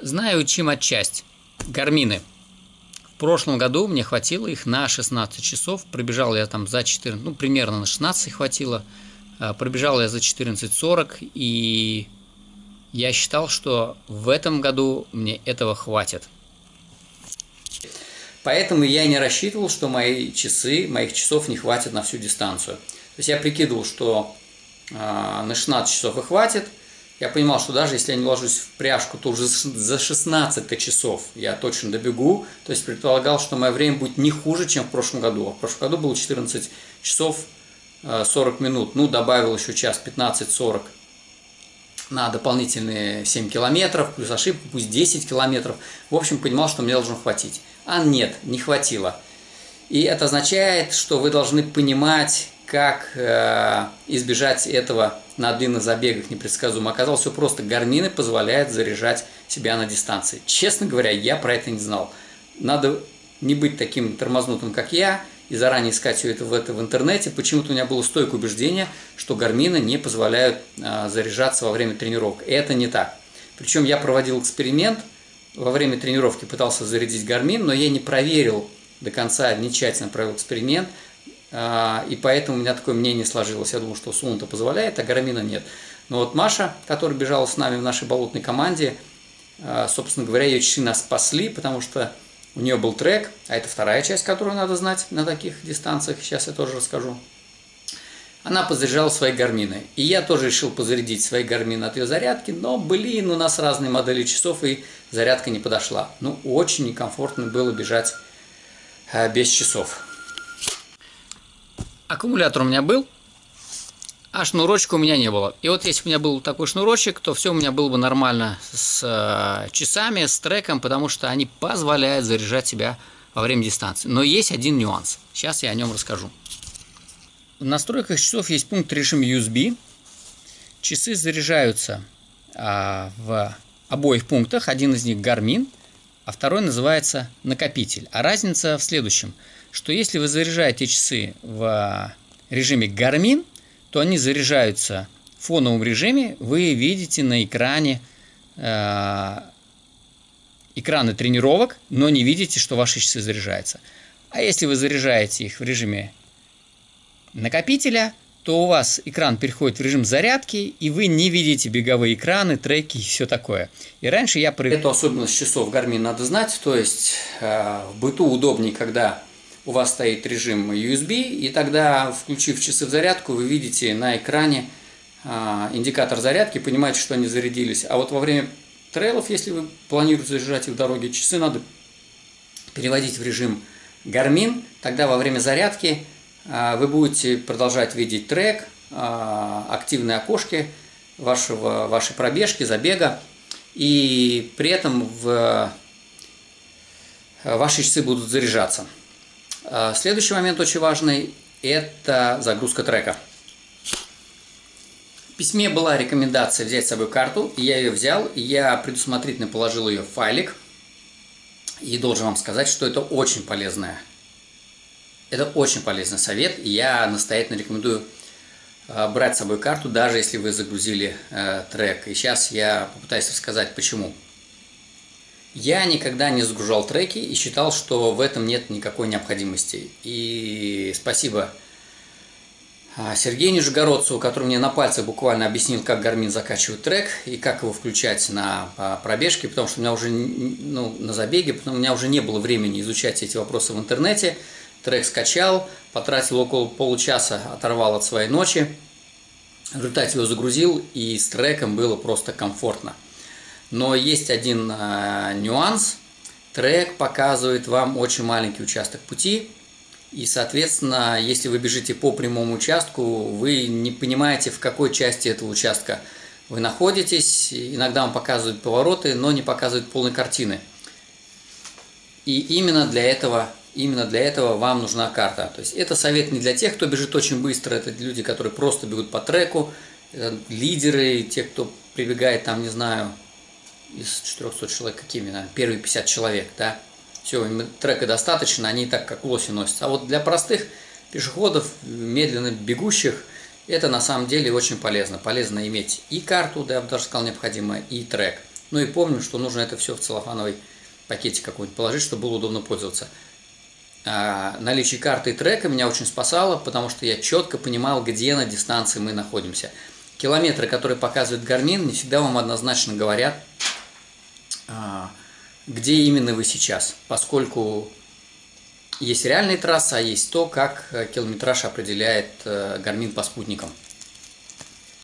Знаю, чем отчасть. Гармины. В прошлом году мне хватило их на 16 часов. Пробежал я там за 14, ну, примерно на 16 хватило. А, пробежал я за 14.40, и я считал, что в этом году мне этого хватит. Поэтому я не рассчитывал, что мои часы, моих часов не хватит на всю дистанцию. То есть я прикидывал, что э, на 16 часов и хватит. Я понимал, что даже если я не ложусь в пряжку, то уже за 16 часов я точно добегу. То есть предполагал, что мое время будет не хуже, чем в прошлом году. А в прошлом году было 14 часов 40 минут. Ну, добавил еще час 15-40 на дополнительные 7 километров, плюс ошибку, пусть 10 километров. В общем, понимал, что мне должно хватить. А нет, не хватило. И это означает, что вы должны понимать, как э, избежать этого на длинных забегах непредсказуемо. Оказалось, все просто. Гармины позволяют заряжать себя на дистанции. Честно говоря, я про это не знал. Надо не быть таким тормознутым, как я, и заранее искать все это в, это в интернете. Почему-то у меня было стойкое убеждение, что гармины не позволяют а, заряжаться во время тренировок. Это не так. Причем я проводил эксперимент, во время тренировки пытался зарядить гармин, но я не проверил до конца, не тщательно провел эксперимент, и поэтому у меня такое мнение сложилось. Я думал, что Сун-то позволяет, а гармина нет. Но вот Маша, которая бежала с нами в нашей болотной команде, а, собственно говоря, ее часы нас спасли, потому что у нее был трек, а это вторая часть, которую надо знать на таких дистанциях, сейчас я тоже расскажу. Она позаряжала свои гармины. И я тоже решил позарядить свои гармины от ее зарядки, но, блин, у нас разные модели часов, и зарядка не подошла. Ну, очень некомфортно было бежать э, без часов. Аккумулятор у меня был, а шнурочка у меня не было. И вот если бы у меня был такой шнурочек, то все у меня было бы нормально с э, часами, с треком, потому что они позволяют заряжать себя во время дистанции. Но есть один нюанс. Сейчас я о нем расскажу. В настройках часов есть пункт режим USB. Часы заряжаются а, в обоих пунктах. Один из них Garmin, а второй называется накопитель. А разница в следующем, что если вы заряжаете часы в режиме Garmin, то они заряжаются в фоновом режиме. Вы видите на экране э, экраны тренировок, но не видите, что ваши часы заряжаются. А если вы заряжаете их в режиме накопителя, то у вас экран переходит в режим зарядки, и вы не видите беговые экраны, треки и все такое. И раньше я... Эту особенность часов Garmin надо знать, то есть э, в быту удобнее, когда у вас стоит режим USB, и тогда, включив часы в зарядку, вы видите на экране а, индикатор зарядки, понимаете, что они зарядились. А вот во время трейлов, если вы планируете заряжать их в дороге, часы надо переводить в режим Garmin, тогда во время зарядки а, вы будете продолжать видеть трек, а, активные окошки вашего, вашей пробежки, забега, и при этом в, ваши часы будут заряжаться. А, следующий момент очень важный – это загрузка трека. В письме была рекомендация взять с собой карту, и я ее взял, и я предусмотрительно положил ее в файлик. И должен вам сказать, что это очень полезная. Это очень полезный совет, и я настоятельно рекомендую а, брать с собой карту, даже если вы загрузили э, трек. И сейчас я попытаюсь рассказать, почему. Я никогда не загружал треки и считал, что в этом нет никакой необходимости. И спасибо а, Сергею Нижегородцеву, который мне на пальцах буквально объяснил, как Гармин закачивает трек и как его включать на а, пробежке, потому что у меня уже, ну, на забеге, потому у меня уже не было времени изучать эти вопросы в интернете. Трек скачал, потратил около получаса, оторвал от своей ночи. В результате его загрузил, и с треком было просто комфортно. Но есть один э, нюанс. Трек показывает вам очень маленький участок пути. И, соответственно, если вы бежите по прямому участку, вы не понимаете, в какой части этого участка вы находитесь. Иногда вам показывают повороты, но не показывают полной картины. И именно для этого Именно для этого вам нужна карта. То есть это совет не для тех, кто бежит очень быстро, это люди, которые просто бегут по треку, лидеры, те, кто прибегает там, не знаю, из 400 человек какими, наверное, первые 50 человек, да, все, им трека достаточно, они так как лоси носятся. А вот для простых пешеходов, медленно бегущих, это на самом деле очень полезно. Полезно иметь и карту, да, я бы даже сказал, необходимо, и трек. Ну и помним, что нужно это все в целлофановый пакетик какой-нибудь положить, чтобы было удобно пользоваться. А, наличие карты и трека меня очень спасало, потому что я четко понимал, где на дистанции мы находимся. Километры, которые показывает Garmin, не всегда вам однозначно говорят, где именно вы сейчас, поскольку есть реальная трасса, а есть то, как э, километраж определяет э, Garmin по спутникам.